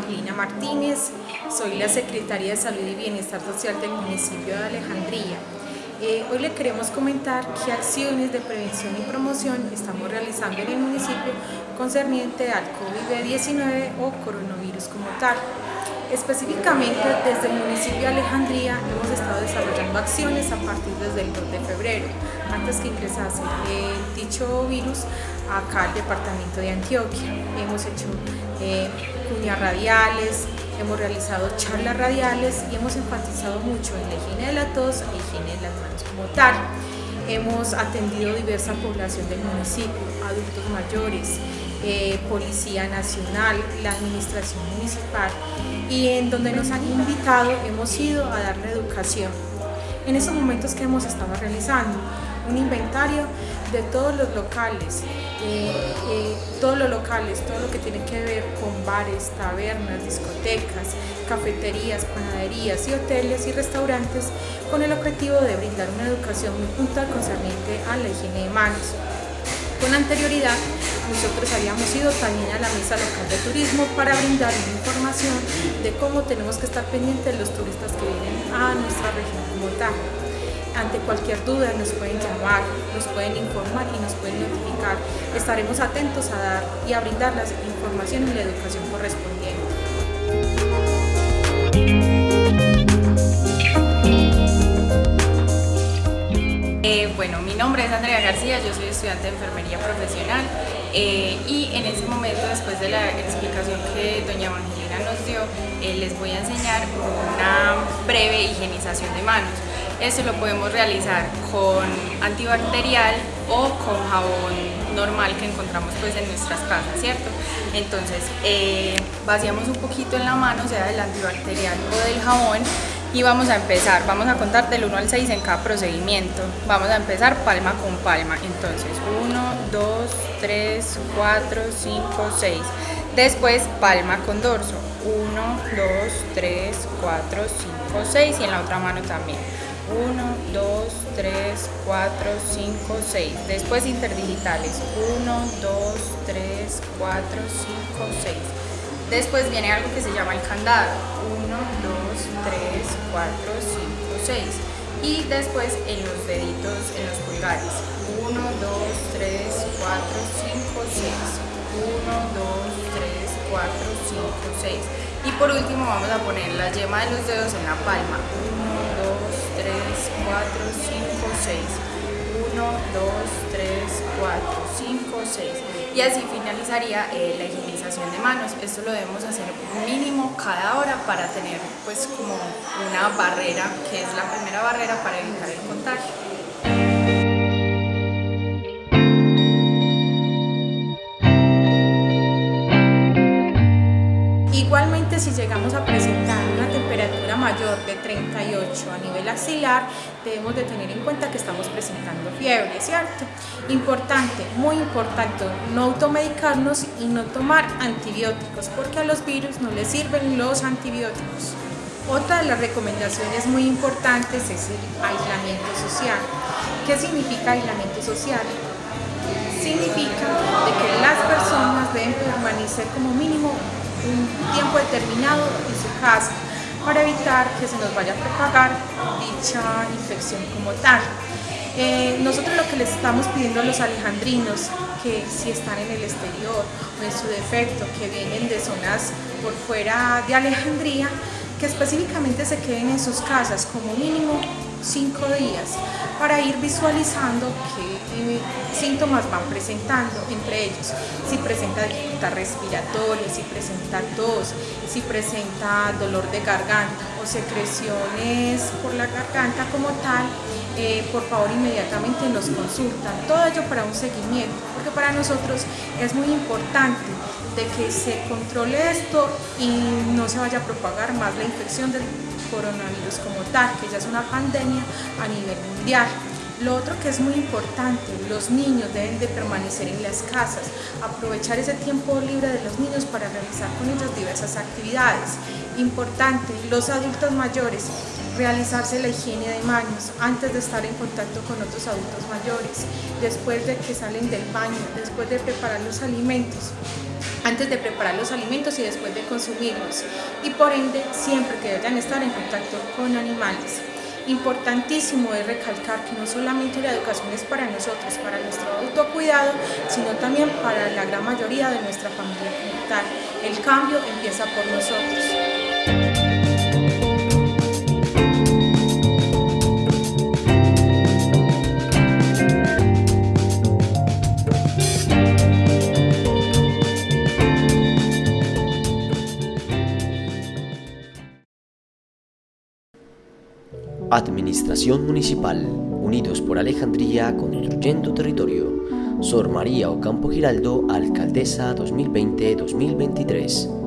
Evangelina Martínez, soy la Secretaria de Salud y Bienestar Social del municipio de Alejandría. Eh, hoy le queremos comentar qué acciones de prevención y promoción estamos realizando en el municipio concerniente al COVID-19 o coronavirus como tal. Específicamente desde el municipio de Alejandría hemos estado desarrollando acciones a partir desde el 2 de febrero, antes que ingresase dicho virus acá al departamento de Antioquia. Hemos hecho eh, cuñas radiales, hemos realizado charlas radiales y hemos enfatizado mucho en la higiene de la tos e higiene de las manos como tal. Hemos atendido diversa población del municipio, adultos mayores, eh, Policía Nacional, la Administración Municipal y en donde nos han invitado hemos ido a darle educación. En esos momentos que hemos estado realizando, un inventario de todos los locales, eh, eh, todos los locales, todo lo que tiene que ver con bares, tabernas, discotecas, cafeterías, panaderías y hoteles y restaurantes con el objetivo de brindar una educación muy puntual concerniente a la higiene de manos. Con anterioridad, nosotros habíamos ido también a la mesa local de turismo para brindar información de cómo tenemos que estar pendientes de los turistas que vienen a nuestra región como tal. Ante cualquier duda nos pueden llamar, nos pueden informar y nos pueden notificar. Estaremos atentos a dar y a brindar la información y la educación correspondiente. Eh, bueno, mi nombre es Andrea García, yo soy estudiante de enfermería profesional eh, y en este momento, después de la explicación que doña Evangelina nos dio, eh, les voy a enseñar una breve higienización de manos. Esto lo podemos realizar con antibacterial o con jabón normal que encontramos pues en nuestras casas, ¿cierto? Entonces, vaciamos un poquito en la mano, sea del antibacterial o del jabón, y vamos a empezar, vamos a contar del 1 al 6 en cada procedimiento. Vamos a empezar palma con palma, entonces 1, 2, 3, 4, 5, 6. Después palma con dorso, 1, 2, 3, 4, 5, 6 y en la otra mano también. 1, 2, 3, 4, 5, 6. Después interdigitales. 1, 2, 3, 4, 5, 6. Después viene algo que se llama el candado. 1, 2, 3, 4, 5, 6. Y después en los deditos, en los pulgares. 1, 2, 3, 4, 5, 6. 1, 2, 3, 4, 5, 6. Y por último vamos a poner la yema de los dedos en la palma. 1, 2, 3, 4, 5, 6. 1, 2, 3, 4, 5, 6. Y así finalizaría eh, la higienización de manos. Esto lo debemos hacer mínimo cada hora para tener pues como una barrera, que es la primera barrera para evitar el contagio. Igualmente si llegamos a presentar mayor de 38 a nivel axilar, debemos de tener en cuenta que estamos presentando fiebre, ¿cierto? Importante, muy importante, no automedicarnos y no tomar antibióticos, porque a los virus no les sirven los antibióticos. Otra de las recomendaciones muy importantes es el aislamiento social. ¿Qué significa aislamiento social? Significa de que las personas deben permanecer como mínimo un tiempo determinado en su casa para evitar que se nos vaya a propagar dicha infección como tal. Eh, nosotros lo que les estamos pidiendo a los alejandrinos, que si están en el exterior o en su defecto, que vienen de zonas por fuera de Alejandría, que específicamente se queden en sus casas como mínimo cinco días para ir visualizando qué eh, síntomas van presentando, entre ellos. Si presenta dificultad respiratoria, si presenta tos, si presenta dolor de garganta o secreciones por la garganta como tal, eh, por favor inmediatamente nos consultan, todo ello para un seguimiento, porque para nosotros es muy importante de que se controle esto y no se vaya a propagar más la infección del coronavirus como tal, que ya es una pandemia a nivel mundial. Lo otro que es muy importante, los niños deben de permanecer en las casas, aprovechar ese tiempo libre de los niños para realizar con ellos diversas actividades. Importante, los adultos mayores, realizarse la higiene de manos antes de estar en contacto con otros adultos mayores, después de que salen del baño, después de preparar los alimentos. antes de preparar los alimentos y después de consumirlos y por ende siempre que deban estar en contacto con animales. Importantísimo es recalcar que no solamente la educación es para nosotros, para nuestro autocuidado, sino también para la gran mayoría de nuestra familia comunitaria. El cambio empieza por nosotros. Administración Municipal, Unidos por Alejandría, Construyendo Territorio. Sor María Ocampo Giraldo, Alcaldesa 2020-2023.